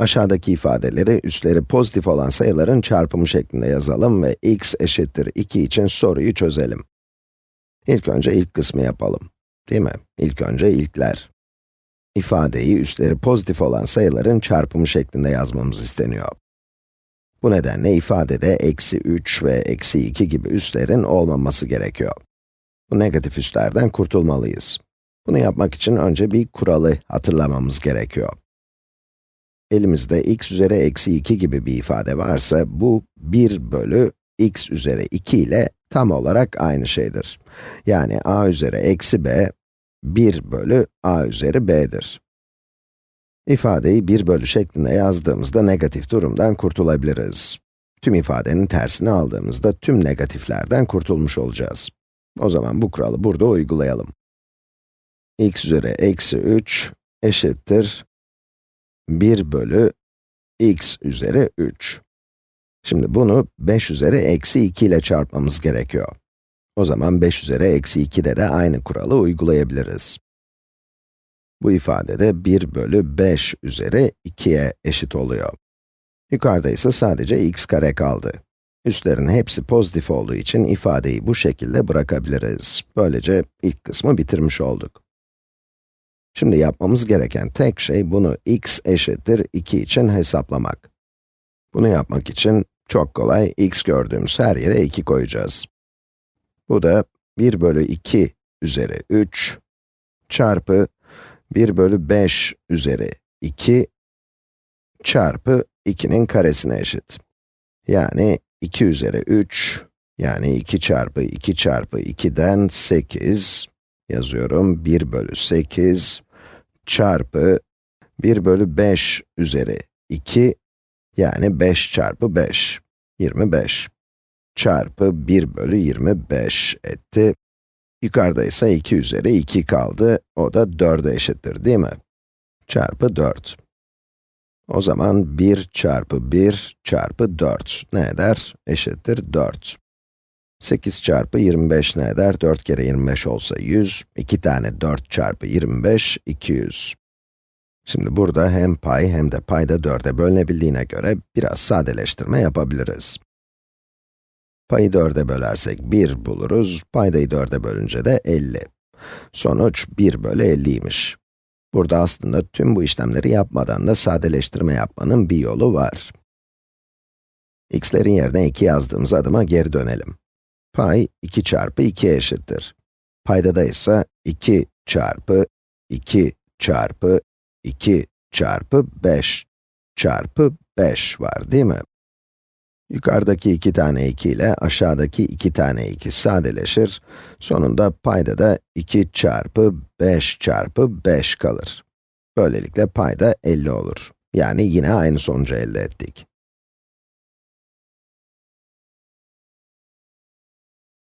Aşağıdaki ifadeleri üstleri pozitif olan sayıların çarpımı şeklinde yazalım ve x eşittir 2 için soruyu çözelim. İlk önce ilk kısmı yapalım. Değil mi? İlk önce ilkler. İfadeyi üstleri pozitif olan sayıların çarpımı şeklinde yazmamız isteniyor. Bu nedenle ifadede eksi 3 ve eksi 2 gibi üslerin olmaması gerekiyor. Bu negatif üslerden kurtulmalıyız. Bunu yapmak için önce bir kuralı hatırlamamız gerekiyor. Elimizde x üzeri eksi 2 gibi bir ifade varsa, bu 1 bölü x üzeri 2 ile tam olarak aynı şeydir. Yani a üzeri eksi b, 1 bölü a üzeri b'dir. İfadeyi 1 bölü şeklinde yazdığımızda negatif durumdan kurtulabiliriz. Tüm ifadenin tersini aldığımızda tüm negatiflerden kurtulmuş olacağız. O zaman bu kuralı burada uygulayalım. x üzeri eksi 3 eşittir 1 bölü x üzeri 3. Şimdi bunu 5 üzeri eksi 2 ile çarpmamız gerekiyor. O zaman 5 üzeri eksi 2'de de aynı kuralı uygulayabiliriz. Bu ifadede 1 bölü 5 üzeri 2'ye eşit oluyor. Yukarıda ise sadece x kare kaldı. Üstlerin hepsi pozitif olduğu için ifadeyi bu şekilde bırakabiliriz. Böylece ilk kısmı bitirmiş olduk. Şimdi yapmamız gereken tek şey bunu x eşittir 2 için hesaplamak. Bunu yapmak için çok kolay, x gördüğümüz her yere 2 koyacağız. Bu da 1 bölü 2 üzeri 3 çarpı 1 bölü 5 üzeri 2 çarpı 2'nin karesine eşit. Yani 2 üzeri 3, yani 2 çarpı 2 çarpı 2'den 8 yazıyorum. 1 bölü 8 çarpı 1 bölü 5 üzeri 2, yani 5 çarpı 5, 25 çarpı 1 bölü 25 etti. Yukarıda ise 2 üzeri 2 kaldı, o da 4'e eşittir değil mi? Çarpı 4. O zaman 1 çarpı 1 çarpı 4 ne eder? Eşittir 4. 8 çarpı 25 ne eder? 4 kere 25 olsa 100, 2 tane 4 çarpı 25, 200. Şimdi burada hem pay hem de payda 4'e bölünebildiğine göre biraz sadeleştirme yapabiliriz. Payı 4'e bölersek 1 buluruz, paydayı 4'e bölünce de 50. Sonuç 1 bölü 50'ymiş. Burada aslında tüm bu işlemleri yapmadan da sadeleştirme yapmanın bir yolu var. x'lerin yerine 2 yazdığımız adıma geri dönelim. Pay 2 çarpı 2 eşittir. Paydada ise 2 çarpı 2 çarpı 2 çarpı 5 çarpı 5 var değil mi? Yukarıdaki iki tane 2 ile aşağıdaki iki tane 2 sadeleşir. Sonunda payda da 2 çarpı 5 çarpı 5 kalır. Böylelikle payda 50 olur. Yani yine aynı sonucu elde ettik.